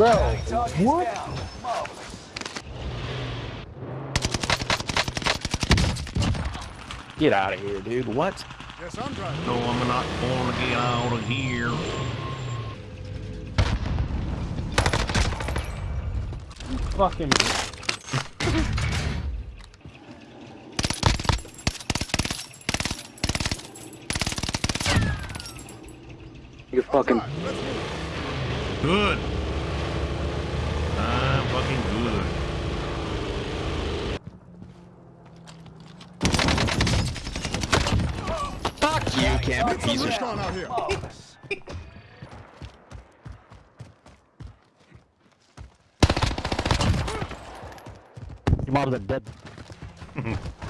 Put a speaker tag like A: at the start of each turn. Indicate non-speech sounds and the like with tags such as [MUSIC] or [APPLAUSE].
A: Bro, what?
B: Get out of here, dude. What?
C: Yes, I'm driving.
D: No, I'm not going to get out of here.
A: Fucking.
B: You're fucking.
C: Drive.
D: Good. I'm fucking good.
B: Fuck you, Cam. you
C: Got
B: Piece
C: some
B: of
C: risk on out here.
E: Oh, Marvelous.
A: Your mom's dead. [LAUGHS]